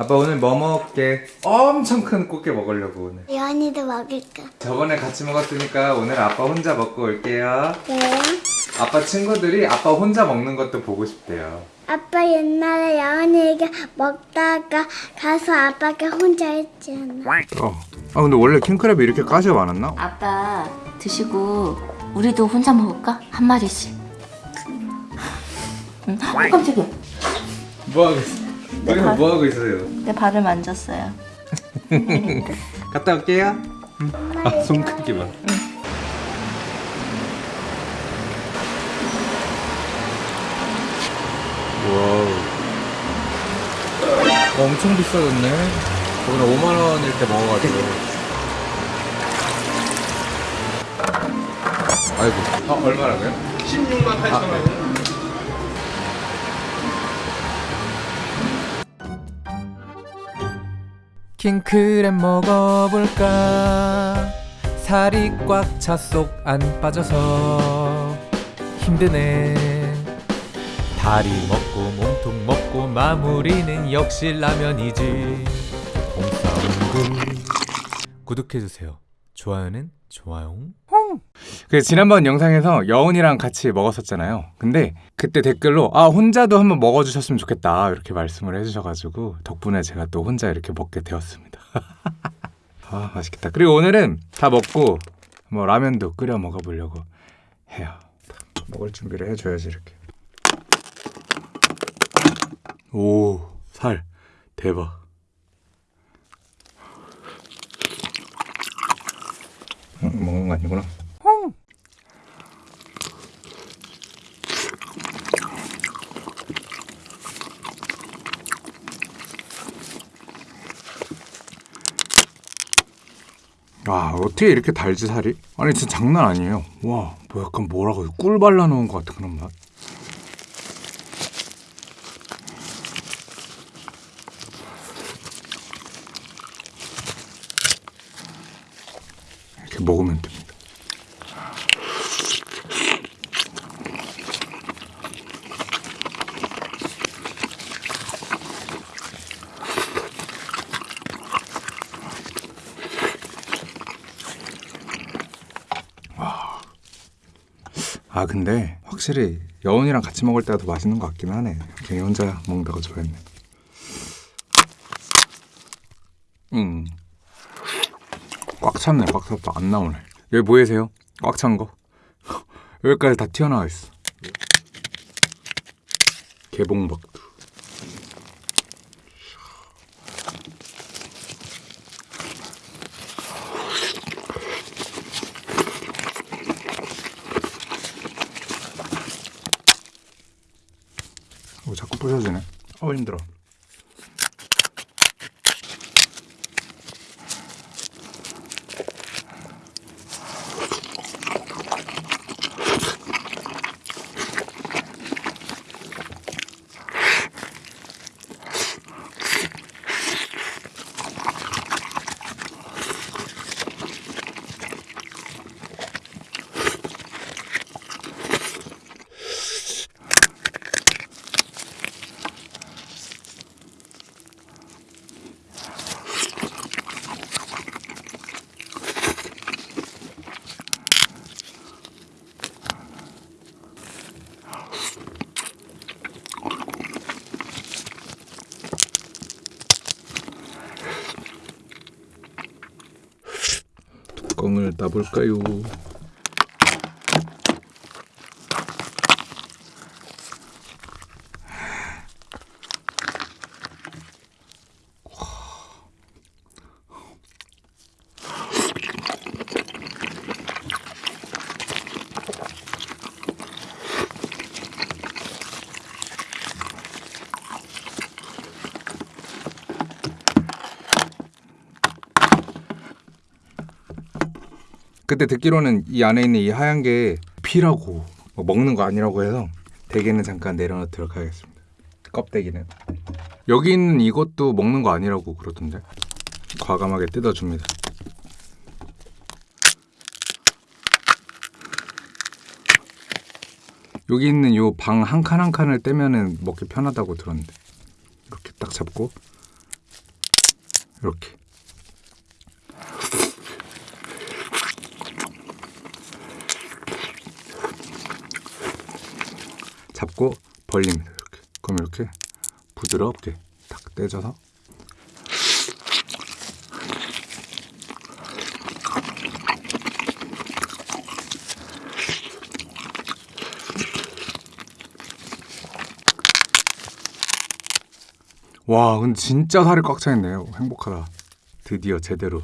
아빠 오늘 뭐 먹을게? 엄청 큰 꽃게 먹으려고 오늘. 예언이도 먹을까? 저번에 같이 먹었으니까 오늘 아빠 혼자 먹고 올게요. 네. 아빠 친구들이 아빠 혼자 먹는 것도 보고 싶대요. 아빠 옛날에 예언이가 먹다가 가서 아빠가 혼자 했잖아. 어. 아 근데 원래 킹크랩이 이렇게 가시가 많았나? 아빠 드시고 우리도 혼자 먹을까? 한 마리씩. 응. 어, 깜짝이야. 뭐 하고 있어? 여기서 뭐 하고 있어요? 내 발을 만졌어요. 갔다 올게요. 아, 손 크기 봐. 와우. 어, 엄청 비싸졌네. 저번에 5만 원일 때 먹어가지고. 아이고. 아, 얼마라고요? 16만 8천 원. 킹크랩 먹어볼까? 살이 꽉차쏙안 빠져서 힘드네. 다리 먹고 몸통 먹고 마무리는 역시 라면이지. 봉사운구 구독해주세요. 좋아요는 좋아요 그 지난번 영상에서 여운이랑 같이 먹었었잖아요. 근데 그때 댓글로 아 혼자도 한번 먹어주셨으면 좋겠다 이렇게 말씀을 해주셔가지고 덕분에 제가 또 혼자 이렇게 먹게 되었습니다. 아 맛있겠다. 그리고 오늘은 다 먹고 뭐 라면도 끓여 먹어보려고 해요. 먹을 준비를 해줘야지 이렇게. 오 살 대박. 응, 먹는 거 아니구나. 와 어떻게 이렇게 달지 살이? 아니 진짜 장난 아니에요 와 뭐 약간 뭐라고? 꿀 발라놓은 것 같은 그런 맛 이렇게 먹으면 됩니다 아 근데 확실히 여운이랑 같이 먹을 때가 더 맛있는 것 같긴 하네. 괜히 혼자 먹는다고 좋아했네. 음 꽉 찼네. 꽉 찼다 안 나오네. 여기 보이세요? 꽉 찬 거? 여기까지 다 튀어나와 있어. 개봉박두 어, 자꾸 부서지네. 어 힘들어. 뚜껑을 따볼까요? 그때 듣기로는 이 안에 있는 이 하얀 게 피라고 뭐 먹는 거 아니라고 해서 대게는 잠깐 내려놓도록 하겠습니다. 껍데기는 여기 있는 이것도 먹는 거 아니라고 그러던데 과감하게 뜯어줍니다. 여기 있는 요 방 한 칸한 칸을 떼면은 먹기 편하다고 들었는데 이렇게 딱 잡고 이렇게. 잡고 벌립니다. 이렇게. 그럼 이렇게 부드럽게 딱 떼져서 와, 근데 진짜 살이 꽉 차 있네요. 행복하다. 드디어 제대로.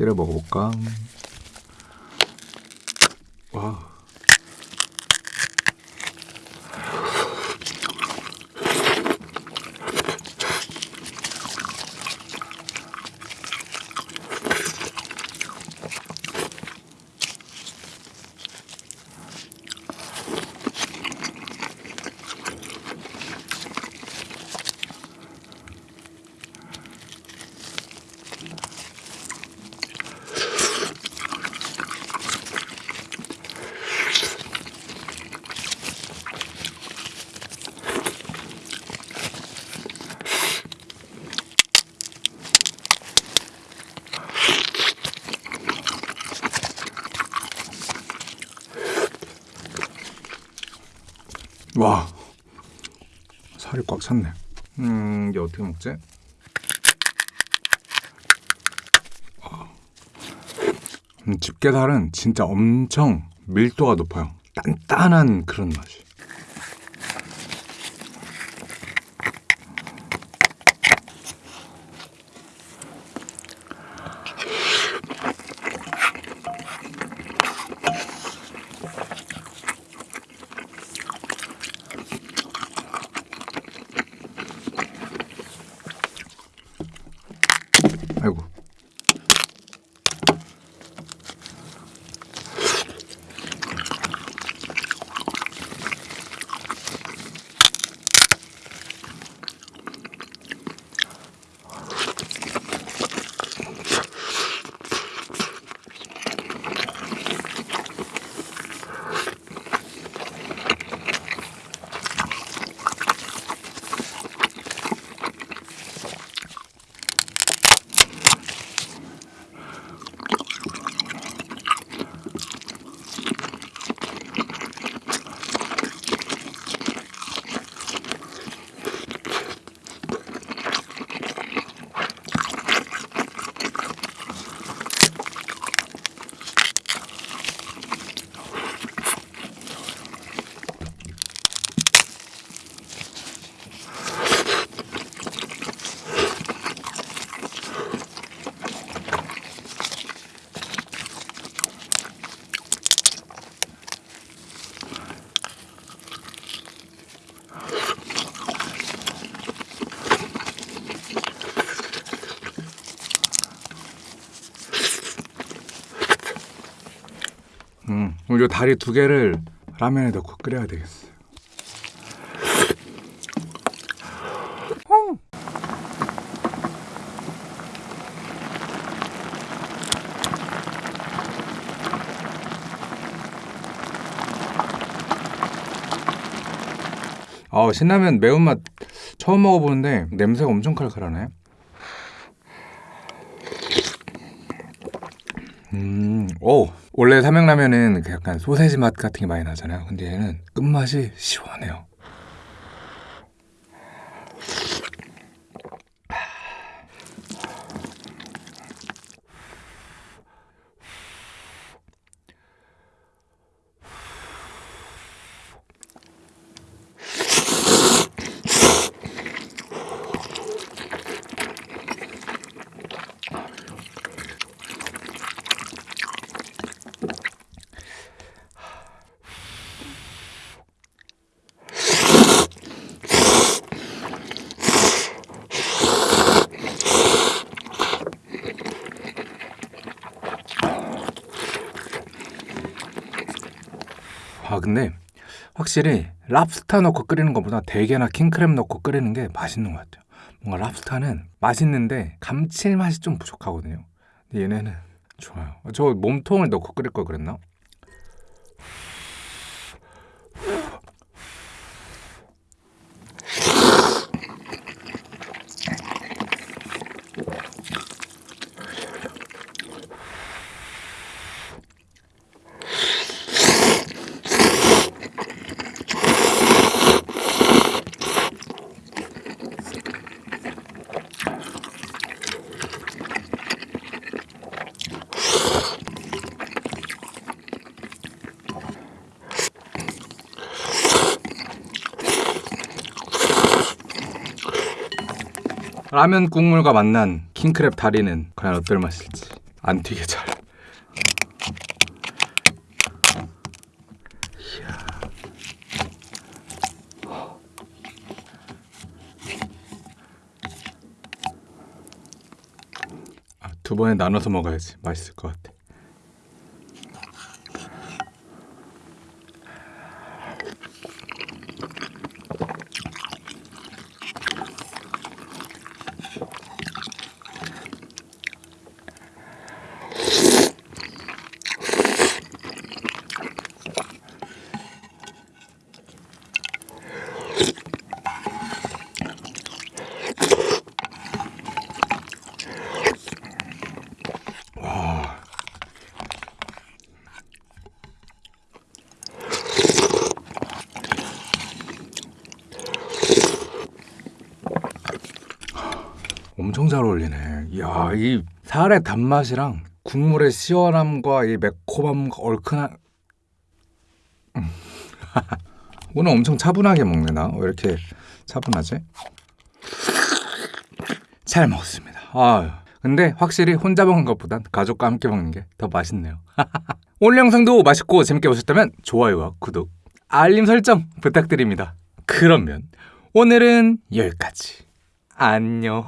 집게를 먹어볼까? 와. 살이 꽉 찼네. 음, 이게 어떻게 먹지? 음, 집게살은 진짜 엄청 밀도가 높아요. 단단한 그런 맛이. 아이고. 요 다리 두 개를 라면에 넣고 끓여야 되겠어요. 아 신라면 매운맛 처음 먹어보는데 냄새가 엄청 칼칼하네. 음, 오 원래 삼양라면은 그 약간 소세지 맛 같은 게 많이 나잖아요. 근데 얘는 끝맛이 시원해요. 근데 확실히 랍스타 넣고 끓이는 것보다 대게나 킹크랩 넣고 끓이는 게 맛있는 것 같아요. 뭔가 랍스타는 맛있는데 감칠맛이 좀 부족하거든요. 근데 얘네는 좋아요. 저 몸통을 넣고 끓일 걸 그랬나? 라면 국물과 만난 킹크랩 다리는 과연 어떨 맛일지 안 튀게 잘. 아, 두 번에 나눠서 먹어야지 맛있을 것 같아. 엄청 잘 어울리네. 이야, 이 살의 단맛이랑 국물의 시원함과 이 매콤함과 얼큰한. 음. 오늘 엄청 차분하게 먹네 나. 왜 이렇게 차분하지? 잘 먹었습니다. 아, 근데 확실히 혼자 먹는 것보단 가족과 함께 먹는 게 더 맛있네요. 오늘 영상도 맛있고 재밌게 보셨다면 좋아요와 구독, 알림 설정 부탁드립니다. 그러면 오늘은 여기까지. 안녕.